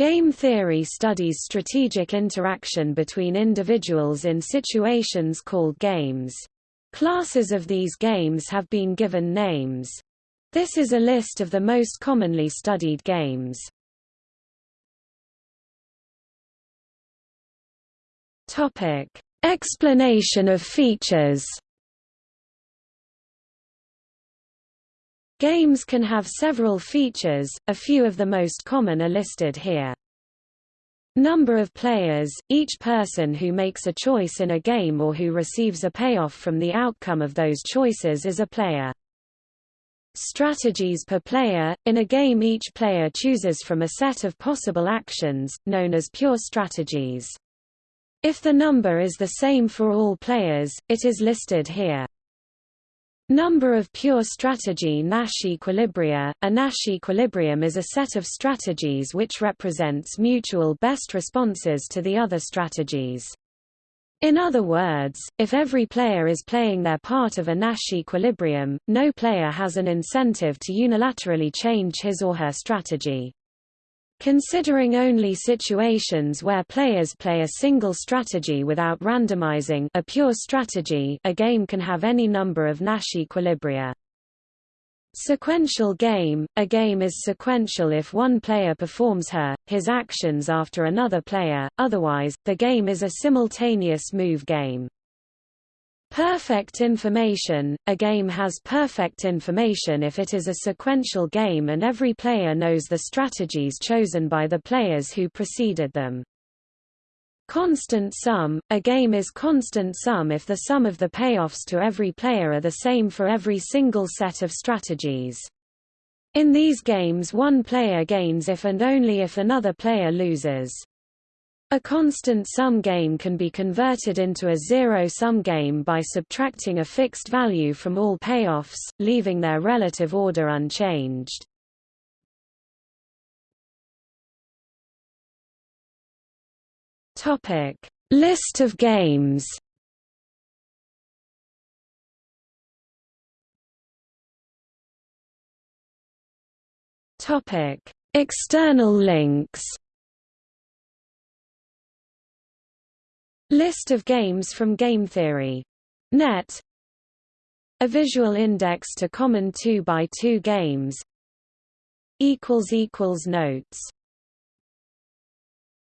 Game theory studies strategic interaction between individuals in situations called games. Classes of these games have been given names. This is a list of the most commonly studied games. Topic: Explanation of features. Games can have several features, a few of the most common are listed here. Number of players – Each person who makes a choice in a game or who receives a payoff from the outcome of those choices is a player. Strategies per player – In a game each player chooses from a set of possible actions, known as pure strategies. If the number is the same for all players, it is listed here. Number of pure strategy Nash equilibria. A Nash equilibrium is a set of strategies which represents mutual best responses to the other strategies. In other words, if every player is playing their part of a Nash equilibrium, no player has an incentive to unilaterally change his or her strategy. Considering only situations where players play a single strategy without randomizing a pure strategy a game can have any number of Nash equilibria. Sequential game – A game is sequential if one player performs her, his actions after another player, otherwise, the game is a simultaneous move game. Perfect information – A game has perfect information if it is a sequential game and every player knows the strategies chosen by the players who preceded them. Constant sum – A game is constant sum if the sum of the payoffs to every player are the same for every single set of strategies. In these games one player gains if and only if another player loses. A constant sum game can be converted into a zero-sum game by subtracting a fixed value from all payoffs, leaving their relative order unchanged. Topic: List of games. Topic: External links. List of games from Game Theory. Net. A visual index to common 2x2 games. Notes